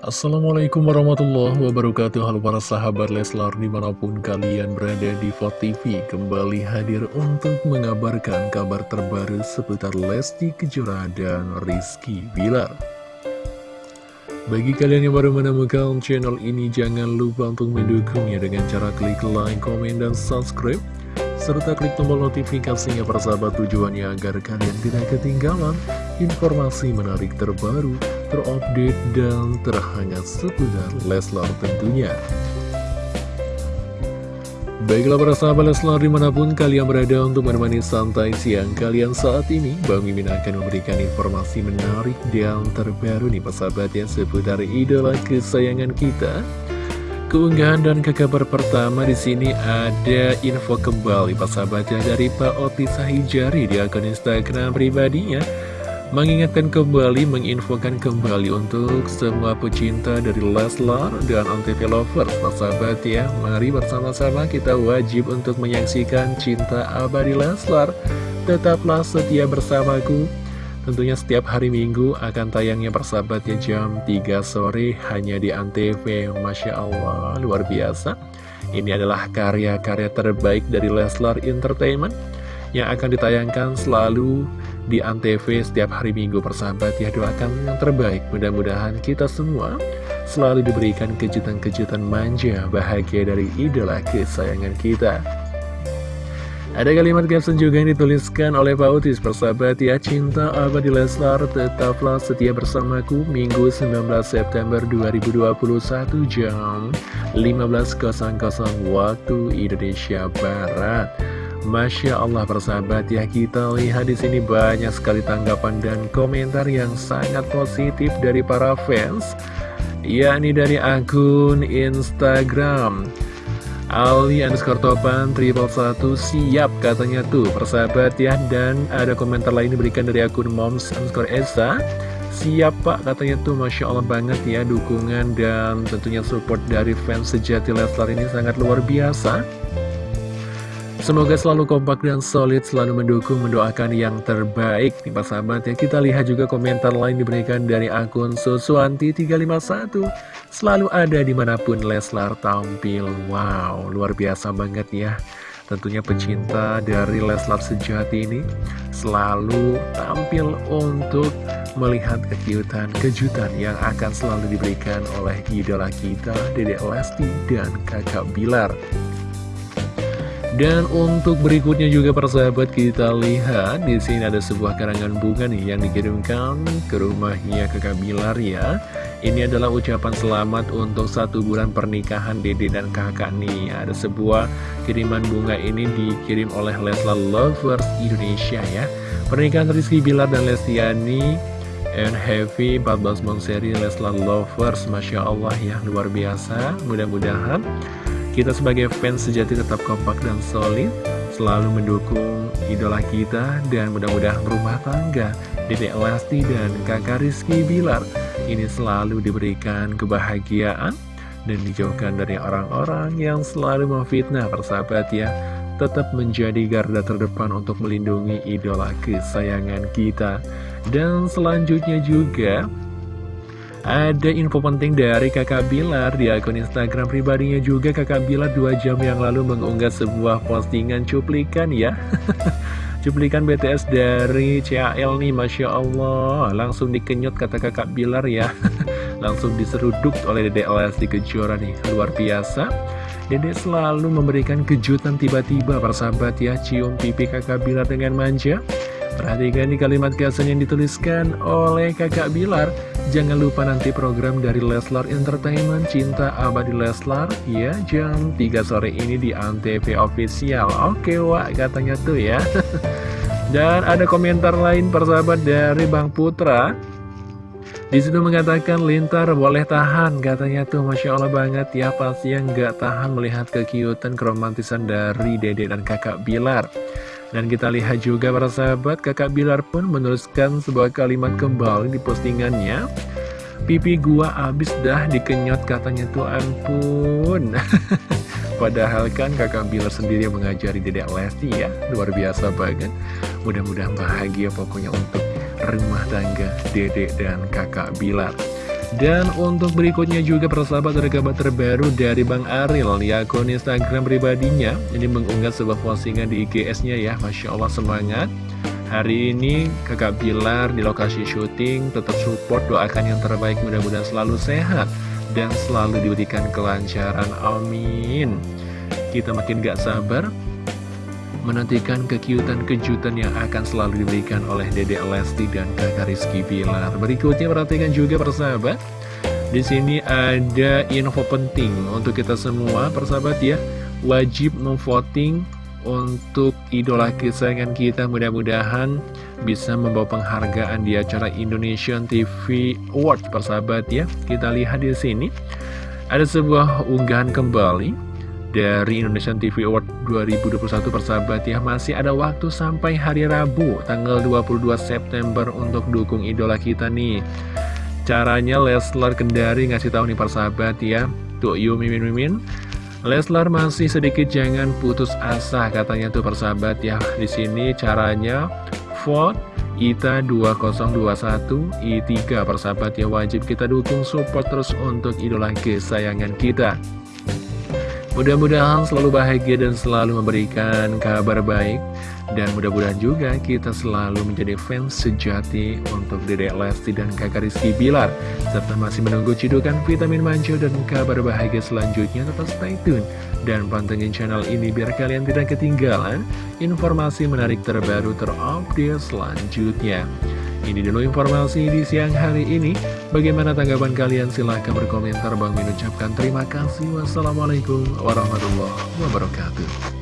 Assalamualaikum warahmatullahi wabarakatuh. Halo para sahabat Leslar di mana pun kalian berada di TV Kembali hadir untuk mengabarkan kabar terbaru seputar Lesti Kejora dan Rizky Bilar. Bagi kalian yang baru menemukan channel ini Jangan lupa untuk mendukungnya dengan cara klik like, komen, dan subscribe serta klik tombol notifikasinya persahabat tujuannya agar kalian tidak ketinggalan informasi menarik terbaru, terupdate, dan terhangat seputar Leslar tentunya. Baiklah para sahabat Leslar di mana pun kalian berada untuk menemani santai siang kalian saat ini Bang Mimin akan memberikan informasi menarik dan terbaru nih persahabat ya seputar idola kesayangan kita Keunggahan dan ke kabar pertama di sini ada info kembali persahabatnya dari Pak Oti Sahijari di akun Instagram pribadinya mengingatkan kembali, menginfokan kembali untuk semua pecinta dari Leslar dan Antv Lovers. Persahabat ya mari bersama-sama kita wajib untuk menyaksikan cinta abadi Leslar. Tetaplah setia bersamaku. Tentunya setiap hari Minggu akan tayangnya persahabat ya jam 3 sore hanya di Antv. Masya Allah luar biasa. Ini adalah karya-karya terbaik dari Leslar Entertainment Yang akan ditayangkan selalu di Antv setiap hari Minggu persahabat ya Doakan yang terbaik. Mudah-mudahan kita semua selalu diberikan kejutan-kejutan manja bahagia dari idola kesayangan kita. Ada kalimat caption juga yang dituliskan oleh Pak Utis Persahabat ya cinta abadi Leslar tetaplah setia bersamaku. Minggu 19 September 2021 jam 15.00 waktu Indonesia Barat Masya Allah persahabat ya kita lihat di sini banyak sekali tanggapan dan komentar yang sangat positif dari para fans yakni dari akun Instagram. Ali underscore topan triple satu siap katanya tuh persahabat ya. Dan ada komentar lain diberikan dari akun moms underscore esa. Siap pak katanya tuh masya Allah banget ya dukungan dan tentunya support dari fans sejati Leslar ini sangat luar biasa Semoga selalu kompak dan solid, selalu mendukung, mendoakan yang terbaik nih Pak Sahabat ya. Kita lihat juga komentar lain diberikan dari akun Susuanti351. Selalu ada di mana pun Leslar tampil. Wow, luar biasa banget ya. Tentunya pecinta dari Leslar sejati ini selalu tampil untuk melihat kejutan kejutan yang akan selalu diberikan oleh idola kita, Dedek Lesti dan kakak Bilar. Dan untuk berikutnya juga persahabat kita lihat di sini ada sebuah karangan bunga nih yang dikirimkan ke rumahnya kakak Bilar ya. Ini adalah ucapan selamat untuk satu bulan pernikahan Dede dan kakak nih. Ada sebuah kiriman bunga ini dikirim oleh Leslar Lovers Indonesia ya. Pernikahan Rizky Bilar dan Lestiani and Heavy 14 Monseri Leslar Lovers Masya Allah ya luar biasa mudah-mudahan kita sebagai fans sejati tetap kompak dan solid, selalu mendukung idola kita, dan mudah-mudahan rumah tangga. Dedek Lesti dan kakak Rizky Bilar ini selalu diberikan kebahagiaan dan dijauhkan dari orang-orang yang selalu memfitnah persahabat ya. Tetap menjadi garda terdepan untuk melindungi idola kesayangan kita. Dan selanjutnya juga ada info penting dari kakak Bilar di akun Instagram pribadinya juga. Kakak Bilar dua jam yang lalu mengunggah sebuah postingan cuplikan ya. Cuplikan BTS dari CAL nih Masya Allah. Langsung dikenyot kata kakak Bilar ya. Langsung diseruduk oleh Dede Lesti Kejora nih. Luar biasa. Dede selalu memberikan kejutan tiba-tiba. Persahabat ya Cium pipi kakak Bilar dengan manja. Perhatikan di kalimat caption yang dituliskan oleh kakak Bilar Jangan lupa nanti program dari Leslar Entertainment Cinta Abadi Leslar Ya jam 3 sore ini di Antv Official. Oke wak katanya tuh ya. Dan ada komentar lain persahabat dari Bang Putra. Di situ mengatakan Lintar boleh tahan katanya tuh Masya Allah banget ya pasti yang gak tahan melihat kekiutan keromantisan dari dede dan kakak Bilar dan kita lihat juga para sahabat, kakak Bilar pun menuliskan sebuah kalimat kembali di postingannya. Pipi gua abis dah dikenyot katanya tuh ampun. Padahal kan kakak Bilar sendiri yang mengajari dedek Lesti ya, luar biasa banget. Mudah-mudahan bahagia pokoknya untuk rumah tangga dedek dan kakak Bilar. Dan untuk berikutnya juga persahabat ada kabar terbaru dari Bang Aril. Di akun Instagram pribadinya. Ini mengunggah sebuah postingan di IGS-nya ya. Masya Allah semangat. Hari ini kakak Bilar di lokasi syuting tetap support doakan yang terbaik mudah-mudahan selalu sehat dan selalu diberikan kelancaran. Amin. Kita makin gak sabar menantikan kekiutan kejutan yang akan selalu diberikan oleh Dede Lesti dan kakak Rizky Bilar. Berikutnya perhatikan juga persahabat. Di sini ada info penting untuk kita semua persahabat ya. Wajib memvoting untuk idola kesayangan kita. Mudah-mudahan bisa membawa penghargaan di acara Indonesian TV Award persahabat ya. Kita lihat di sini. Ada sebuah unggahan kembali dari Indonesian TV Award 2021 persahabat ya masih ada waktu sampai hari Rabu tanggal 22 September untuk dukung idola kita nih caranya Leslar Kendari ngasih tahu nih persahabat ya tuh yuk mimin mimin Leslar masih sedikit jangan putus asa katanya tuh persahabat ya. Di sini caranya vote ITA 2021 I3 persahabat ya wajib kita dukung support terus untuk idola kesayangan kita. Mudah-mudahan selalu bahagia dan selalu memberikan kabar baik dan mudah-mudahan juga kita selalu menjadi fans sejati untuk Dede Lesti dan kakak Rizky Bilar. Serta masih menunggu cidukan vitamin manjo dan kabar bahagia selanjutnya. Tetap stay tune dan pantengin channel ini biar kalian tidak ketinggalan informasi menarik terbaru terupdate selanjutnya. Ini dulu informasi di siang hari ini. Bagaimana tanggapan kalian? Silahkan berkomentar. Bang mengucapkan terima kasih. Wassalamualaikum warahmatullahi wabarakatuh.